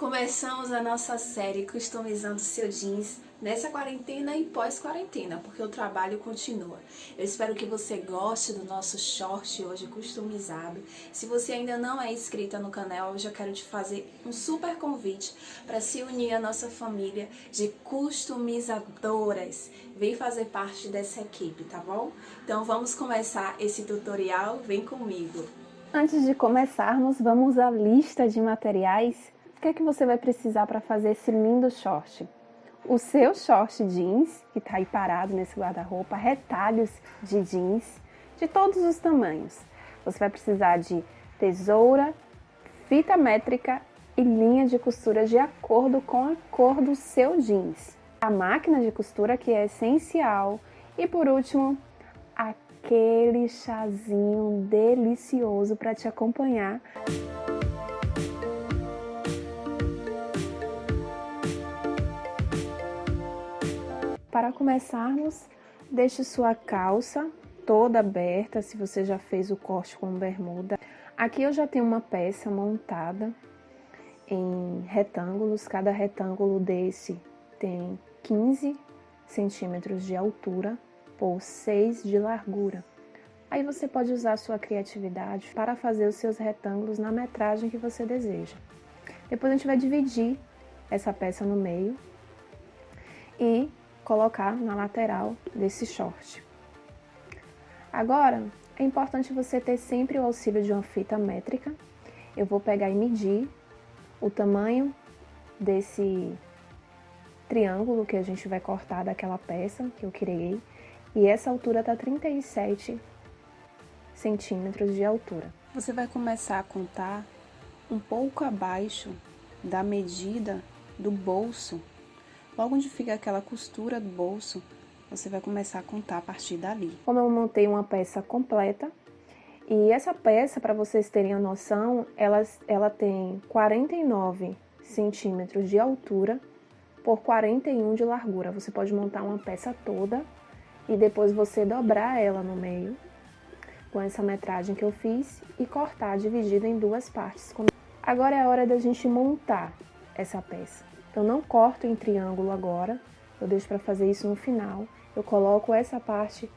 Começamos a nossa série Customizando Seu Jeans nessa quarentena e pós-quarentena, porque o trabalho continua. Eu espero que você goste do nosso short hoje customizado. Se você ainda não é inscrita no canal, eu já quero te fazer um super convite para se unir à nossa família de customizadoras. Vem fazer parte dessa equipe, tá bom? Então vamos começar esse tutorial, vem comigo! Antes de começarmos, vamos à lista de materiais. O que é que você vai precisar para fazer esse lindo short? O seu short jeans, que está aí parado nesse guarda-roupa, retalhos de jeans de todos os tamanhos. Você vai precisar de tesoura, fita métrica e linha de costura de acordo com a cor do seu jeans. A máquina de costura que é essencial. E por último, aquele chazinho delicioso para te acompanhar. Para começarmos, deixe sua calça toda aberta, se você já fez o corte com bermuda. Aqui eu já tenho uma peça montada em retângulos, cada retângulo desse tem 15 centímetros de altura por 6 de largura. Aí você pode usar sua criatividade para fazer os seus retângulos na metragem que você deseja. Depois a gente vai dividir essa peça no meio e colocar na lateral desse short. Agora, é importante você ter sempre o auxílio de uma fita métrica. Eu vou pegar e medir o tamanho desse triângulo que a gente vai cortar daquela peça que eu criei e essa altura está 37 centímetros de altura. Você vai começar a contar um pouco abaixo da medida do bolso. Logo onde fica aquela costura do bolso, você vai começar a contar a partir dali. Como eu montei uma peça completa, e essa peça, para vocês terem a noção, ela, ela tem 49 centímetros de altura por 41 de largura. Você pode montar uma peça toda e depois você dobrar ela no meio com essa metragem que eu fiz e cortar dividida em duas partes. Agora é a hora da gente montar essa peça. Eu não corto em triângulo agora, eu deixo para fazer isso no final. Eu coloco essa parte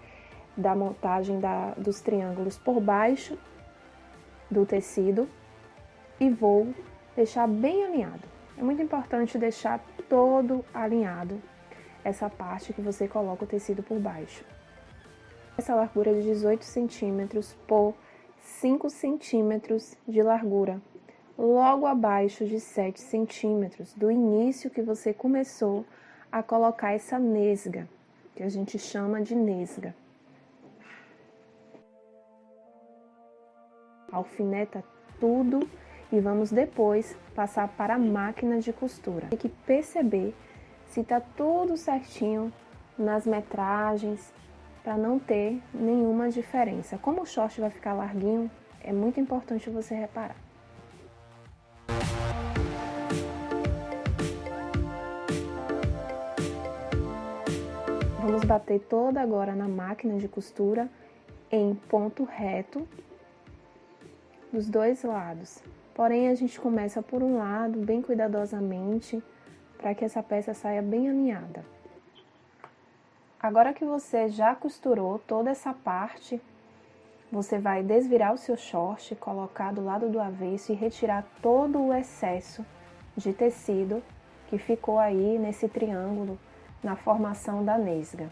da montagem da, dos triângulos por baixo do tecido e vou deixar bem alinhado. É muito importante deixar todo alinhado essa parte que você coloca o tecido por baixo. Essa largura é de 18 centímetros por 5 centímetros de largura, logo abaixo de 7 centímetros do início que você começou a colocar essa nesga, que a gente chama de nesga. Alfineta tudo e vamos depois passar para a máquina de costura. Tem que perceber se está tudo certinho nas metragens, para não ter nenhuma diferença. Como o short vai ficar larguinho, é muito importante você reparar. Bater toda agora na máquina de costura em ponto reto dos dois lados. Porém, a gente começa por um lado, bem cuidadosamente, para que essa peça saia bem alinhada. Agora que você já costurou toda essa parte, você vai desvirar o seu short, colocar do lado do avesso e retirar todo o excesso de tecido que ficou aí nesse triângulo na formação da nesga.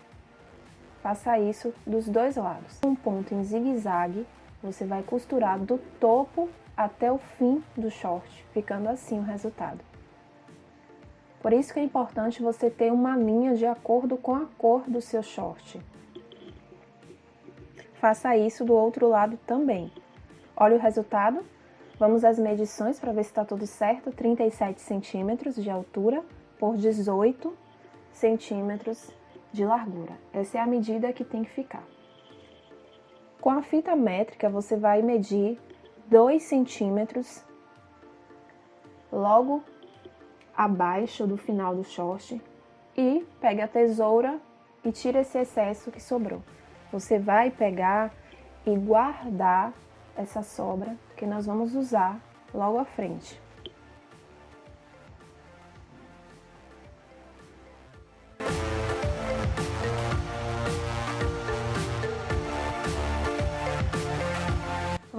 Faça isso dos dois lados. Um ponto em zigue-zague, você vai costurar do topo até o fim do short, ficando assim o resultado. Por isso que é importante você ter uma linha de acordo com a cor do seu short. Faça isso do outro lado também. Olha o resultado. Vamos às medições para ver se está tudo certo. 37 centímetros de altura por 18 centímetros de largura. Essa é a medida que tem que ficar. Com a fita métrica, você vai medir 2 centímetros logo abaixo do final do short e pegue a tesoura e tira esse excesso que sobrou. Você vai pegar e guardar essa sobra que nós vamos usar logo à frente.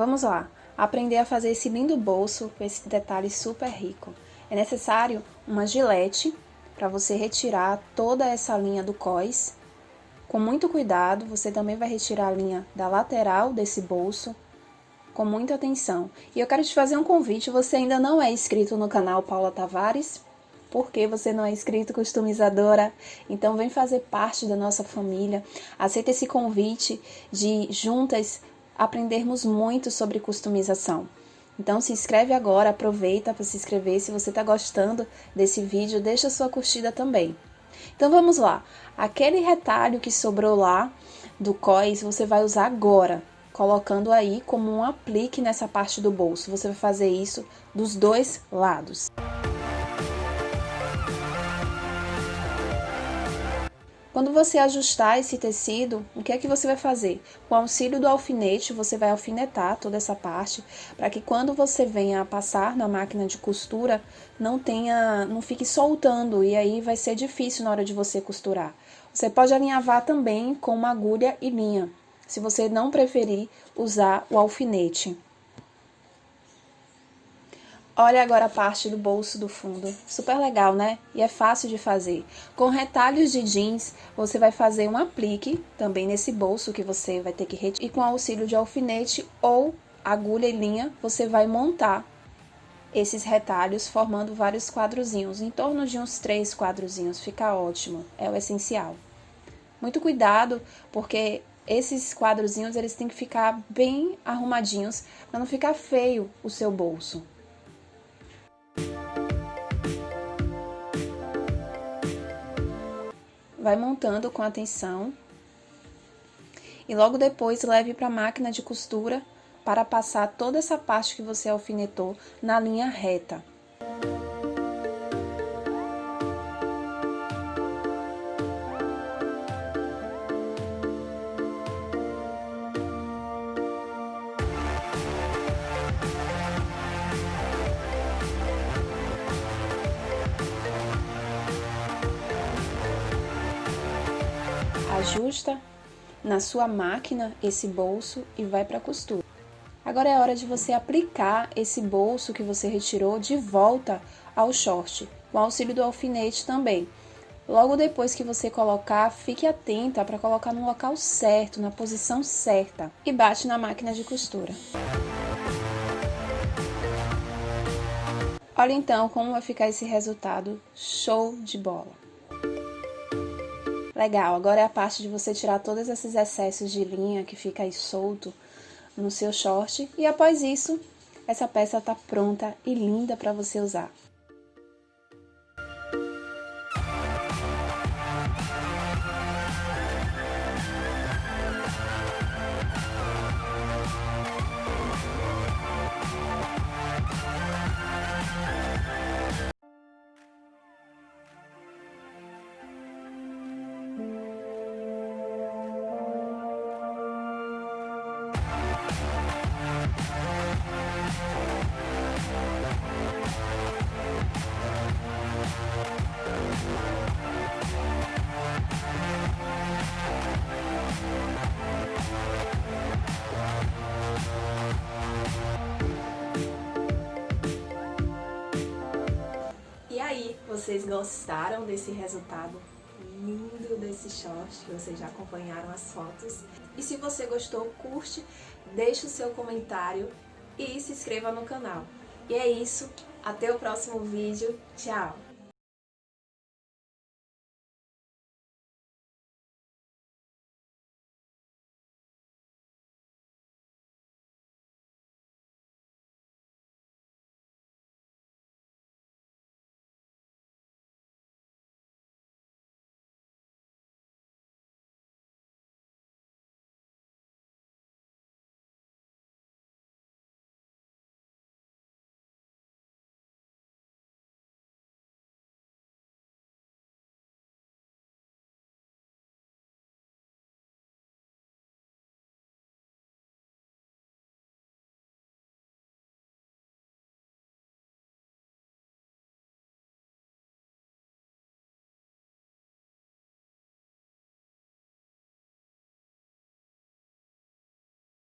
Vamos lá, aprender a fazer esse lindo bolso com esse detalhe super rico. É necessário uma gilete para você retirar toda essa linha do cós. Com muito cuidado, você também vai retirar a linha da lateral desse bolso, com muita atenção. E eu quero te fazer um convite, você ainda não é inscrito no canal Paula Tavares? Por que você não é inscrito customizadora? Então vem fazer parte da nossa família. Aceita esse convite de juntas aprendermos muito sobre customização. Então se inscreve agora, aproveita para se inscrever. Se você está gostando desse vídeo, deixa sua curtida também. Então vamos lá. Aquele retalho que sobrou lá do cós, você vai usar agora, colocando aí como um aplique nessa parte do bolso. Você vai fazer isso dos dois lados. Quando você ajustar esse tecido, o que é que você vai fazer? Com o auxílio do alfinete, você vai alfinetar toda essa parte, para que quando você venha a passar na máquina de costura, não tenha, não fique soltando, e aí vai ser difícil na hora de você costurar. Você pode alinhavar também com uma agulha e linha, se você não preferir usar o alfinete. Olha agora a parte do bolso do fundo, super legal, né? E é fácil de fazer. Com retalhos de jeans, você vai fazer um aplique também nesse bolso que você vai ter que retirar. E com auxílio de alfinete ou agulha e linha, você vai montar esses retalhos formando vários quadrozinhos, em torno de uns três quadrozinhos, fica ótimo, é o essencial. Muito cuidado, porque esses quadrozinhos eles têm que ficar bem arrumadinhos, para não ficar feio o seu bolso. Vai montando com atenção e logo depois leve para a máquina de costura para passar toda essa parte que você alfinetou na linha reta. Ajusta na sua máquina esse bolso e vai para a costura. Agora é hora de você aplicar esse bolso que você retirou de volta ao short, com auxílio do alfinete também. Logo depois que você colocar, fique atenta para colocar no local certo, na posição certa e bate na máquina de costura. Olha então como vai ficar esse resultado show de bola. Legal, agora é a parte de você tirar todos esses excessos de linha que fica aí solto no seu short. E após isso, essa peça tá pronta e linda para você usar. Vocês gostaram desse resultado lindo desse short, vocês já acompanharam as fotos. E se você gostou, curte, deixe o seu comentário e se inscreva no canal. E é isso, até o próximo vídeo, tchau!